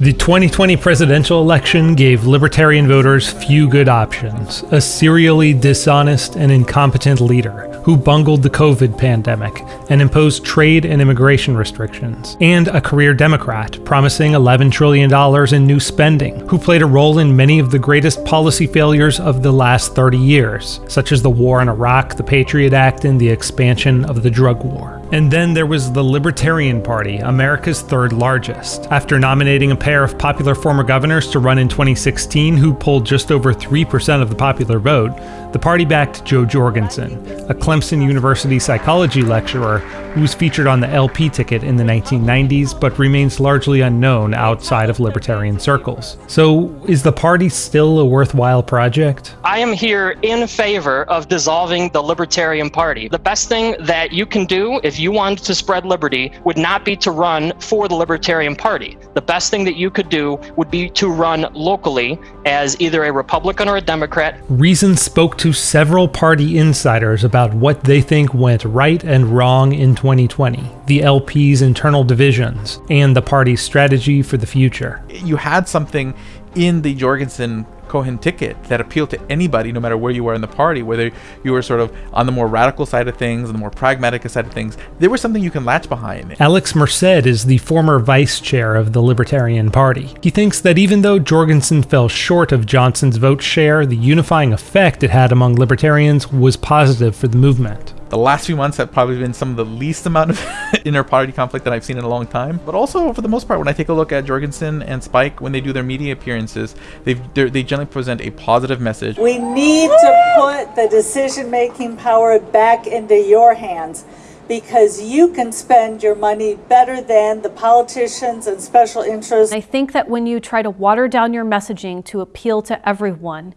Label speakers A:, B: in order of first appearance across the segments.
A: The 2020 presidential election gave libertarian voters few good options a serially dishonest and incompetent leader who bungled the COVID pandemic and imposed trade and immigration restrictions, and a career Democrat promising $11 trillion in new spending, who played a role in many of the greatest policy failures of the last 30 years, such as the war in Iraq, the Patriot Act, and the expansion of the drug war. And then there was the Libertarian Party, America's third largest. After nominating a pair of popular former governors to run in 2016 who pulled just over 3% of the popular vote, the party backed Jo Jorgensen, a Clemson University psychology lecturer who was featured on the LP ticket in the 1990s but remains largely unknown outside of libertarian circles. So, is the party still a worthwhile project?
B: I am here in favor of dissolving the Libertarian Party. The best thing that you can do if you wanted to spread liberty would not be to run for the Libertarian Party. The best thing that you could do would be to run locally as either a Republican or a Democrat.
A: Reason spoke to several party insiders about what they think went right and wrong in 2020, the LP's internal divisions, and the party's strategy for the future.
C: You had something in the Jorgensen Cohen ticket that appealed to anybody, no matter where you were in the party, whether you were sort of on the more radical side of things, and the more pragmatic side of things. There was something you can latch behind.
A: Alex Merced is the former vice chair of the Libertarian Party. He thinks that even though Jorgensen fell short of Johnson's vote share, the unifying effect it had among libertarians was positive for the movement.
C: The last few months have probably been some of the least amount of inter-party conflict that I've seen in a long time. But also, for the most part, when I take a look at Jorgensen and Spike, when they do their media appearances, they they generally present a positive message.
D: We need to put the decision-making power back into your hands because you can spend your money better than the politicians and special interests.
E: I think that when you try to water down your messaging to appeal to everyone,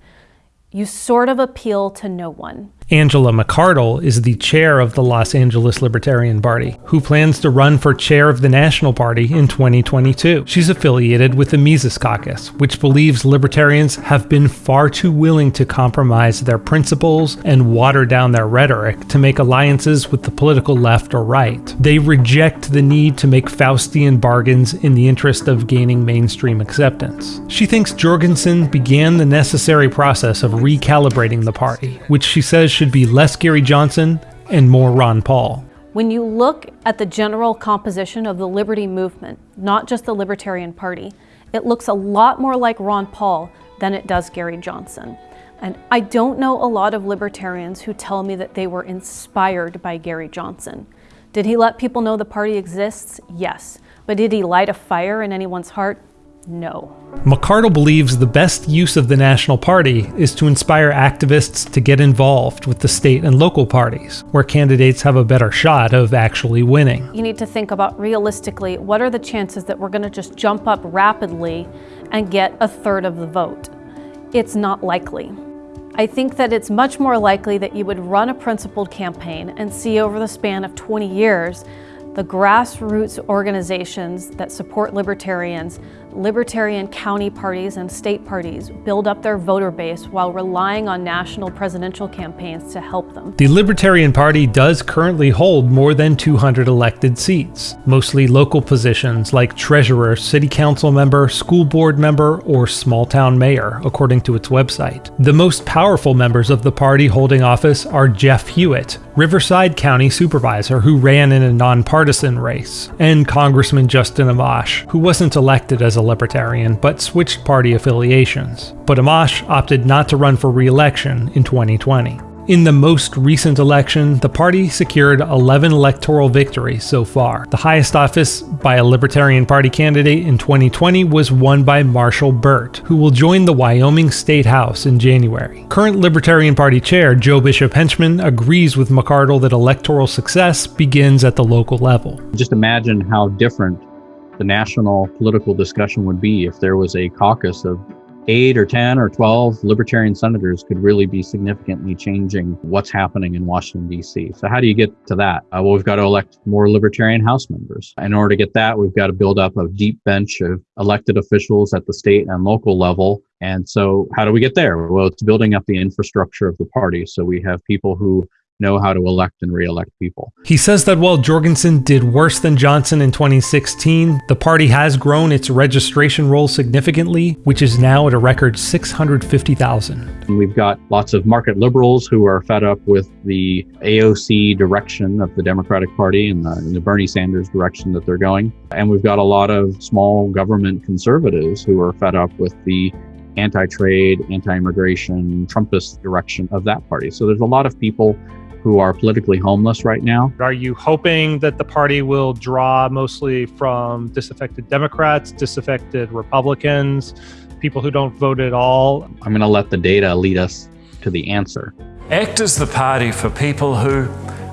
E: you sort of appeal to no one.
A: Angela McArdle is the chair of the Los Angeles Libertarian Party, who plans to run for chair of the National Party in 2022. She's affiliated with the Mises Caucus, which believes libertarians have been far too willing to compromise their principles and water down their rhetoric to make alliances with the political left or right. They reject the need to make Faustian bargains in the interest of gaining mainstream acceptance. She thinks Jorgensen began the necessary process of recalibrating the party, which she says should be less Gary Johnson and more Ron Paul.
E: When you look at the general composition of the liberty movement, not just the Libertarian Party, it looks a lot more like Ron Paul than it does Gary Johnson. And I don't know a lot of libertarians who tell me that they were inspired by Gary Johnson. Did he let people know the party exists? Yes. But did he light a fire in anyone's heart? No.
A: McArdle believes the best use of the National Party is to inspire activists to get involved with the state and local parties, where candidates have a better shot of actually winning.
E: You need to think about realistically what are the chances that we're going to just jump up rapidly and get a third of the vote? It's not likely. I think that it's much more likely that you would run a principled campaign and see over the span of 20 years the grassroots organizations that support libertarians, libertarian county parties and state parties build up their voter base while relying on national presidential campaigns to help them.
A: The Libertarian Party does currently hold more than 200 elected seats, mostly local positions like treasurer, city council member, school board member, or small town mayor, according to its website. The most powerful members of the party holding office are Jeff Hewitt, Riverside County Supervisor who ran in a nonpartisan partisan race, and Congressman Justin Amash, who wasn't elected as a Libertarian but switched party affiliations. But Amash opted not to run for re election in 2020. In the most recent election, the party secured 11 electoral victories so far. The highest office by a Libertarian Party candidate in 2020 was won by Marshall Burt, who will join the Wyoming State House in January. Current Libertarian Party chair Joe Bishop Henchman agrees with McArdle that electoral success begins at the local level.
F: Just imagine how different the national political discussion would be if there was a caucus of eight or 10 or 12 libertarian senators could really be significantly changing what's happening in Washington, D.C. So, how do you get to that? Uh, well, we've got to elect more libertarian House members. In order to get that, we've got to build up a deep bench of elected officials at the state and local level. And so, how do we get there? Well, it's building up the infrastructure of the party. So, we have people who know how to elect and re-elect people.
A: He says that while Jorgensen did worse than Johnson in 2016, the party has grown its registration roll significantly, which is now at a record 650,000.
F: We've got lots of market liberals who are fed up with the AOC direction of the Democratic Party and the, and the Bernie Sanders direction that they're going. And we've got a lot of small government conservatives who are fed up with the anti-trade, anti-immigration, Trumpist direction of that party. So there's a lot of people who are politically homeless right now.
A: Are you hoping that the party will draw mostly from disaffected Democrats, disaffected Republicans, people who don't vote at all?
F: I'm going to let the data lead us to the answer.
G: ACT is the party for people who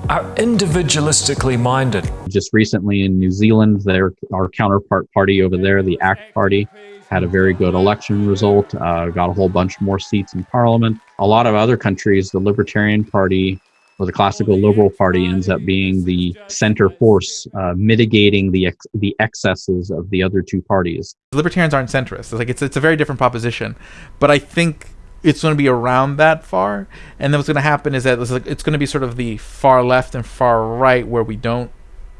G: are individualistically minded.
F: Just recently in New Zealand, their, our counterpart party over there, the ACT Party, had a very good election result, uh, got a whole bunch more seats in parliament. A lot of other countries, the Libertarian Party or the classical liberal party ends up being the center force uh, mitigating the ex- the excesses of the other two parties.
C: Libertarians aren't centrists. It's like it's it's a very different proposition, but I think it's going to be around that far. And then what's going to happen is that it's, like, it's going to be sort of the far left and far right where we don't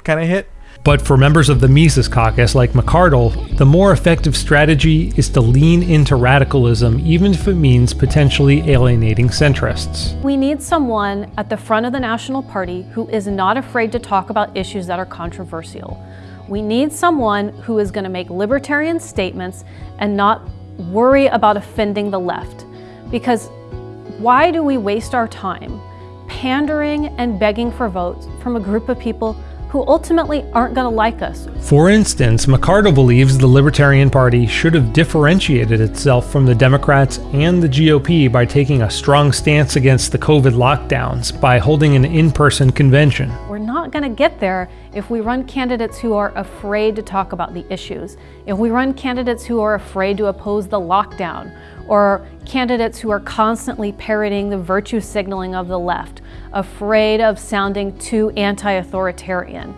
C: kind of hit.
A: But for members of the Mises caucus like McArdle, the more effective strategy is to lean into radicalism, even if it means potentially alienating centrists.
E: We need someone at the front of the National Party who is not afraid to talk about issues that are controversial. We need someone who is going to make libertarian statements and not worry about offending the left. Because why do we waste our time pandering and begging for votes from a group of people who ultimately aren't going to like us.
A: For instance, McArdle believes the Libertarian Party should have differentiated itself from the Democrats and the GOP by taking a strong stance against the COVID lockdowns by holding an in person convention.
E: We're not going to get there if we run candidates who are afraid to talk about the issues, if we run candidates who are afraid to oppose the lockdown, or candidates who are constantly parroting the virtue signaling of the left, afraid of sounding too anti authoritarian.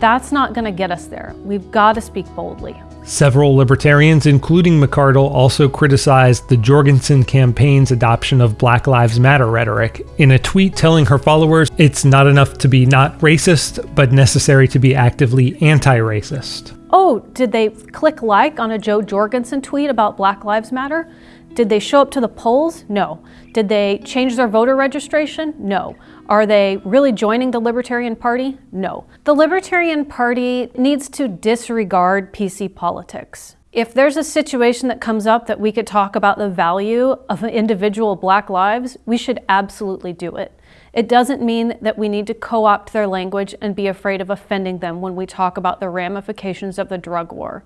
E: That's not going to get us there. We've got to speak boldly.
A: Several libertarians, including McArdle, also criticized the Jorgensen campaign's adoption of Black Lives Matter rhetoric in a tweet telling her followers it's not enough to be not racist, but necessary to be actively anti racist.
E: Oh, did they click like on a Jo Jorgensen tweet about Black Lives Matter? Did they show up to the polls? No. Did they change their voter registration? No. Are they really joining the Libertarian Party? No. The Libertarian Party needs to disregard PC politics. If there's a situation that comes up that we could talk about the value of individual black lives, we should absolutely do it. It doesn't mean that we need to co opt their language and be afraid of offending them when we talk about the ramifications of the drug war.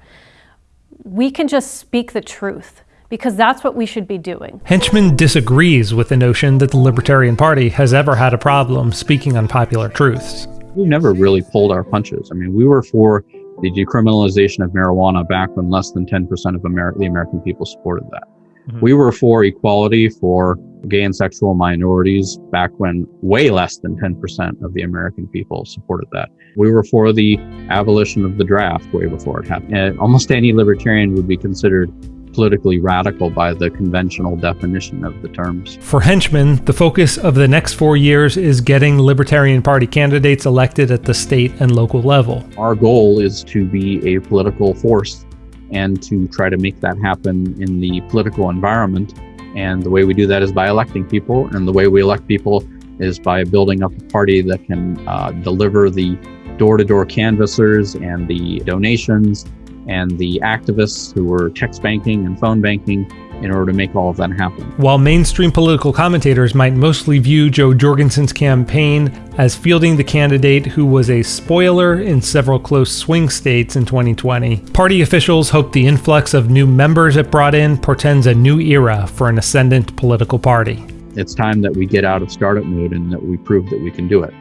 E: We can just speak the truth because that's what we should be doing.
A: Henchman disagrees with the notion that the Libertarian Party has ever had a problem speaking unpopular truths.
F: We never really pulled our punches. I mean, we were for the decriminalization of marijuana back when less than 10% of Amer- the American people supported that. Mm-hmm. We were for equality for gay and sexual minorities back when way less than 10% of the American people supported that. We were for the abolition of the draft way before it happened. And almost any libertarian would be considered politically radical by the conventional definition of the terms.
A: For Henchman, the focus of the next four years is getting Libertarian Party candidates elected at the state and local level.
F: Our goal is to be a political force and to try to make that happen in the political environment. And the way we do that is by electing people, and the way we elect people is by building up a party that can uh, deliver the door to door canvassers and the donations and the activists who were text banking and phone banking in order to make all of that happen.
A: While mainstream political commentators might mostly view Jo Jorgensen's campaign as fielding the candidate who was a spoiler in several close swing states in 2020, party officials hope the influx of new members it brought in portends a new era for an ascendant political party.
F: It's time that we get out of startup mode and that we prove that we can do it.